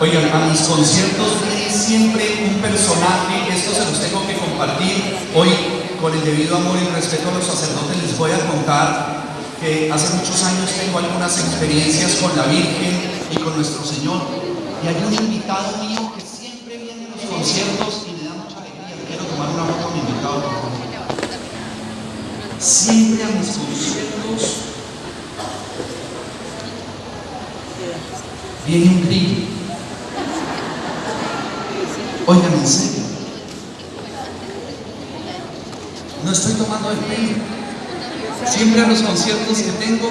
Oigan, a mis conciertos viene siempre un personaje, esto se los tengo que compartir. Hoy, con el debido amor y respeto a los sacerdotes, les voy a contar que hace muchos años tengo algunas experiencias con la Virgen y con nuestro Señor. Y hay un invitado mío que siempre viene a los conciertos y me da mucha alegría. Quiero tomar una foto a mi invitado. Siempre a mis conciertos viene un grillo. Oigan, en serio. No estoy tomando el pelo. Siempre los conciertos que tengo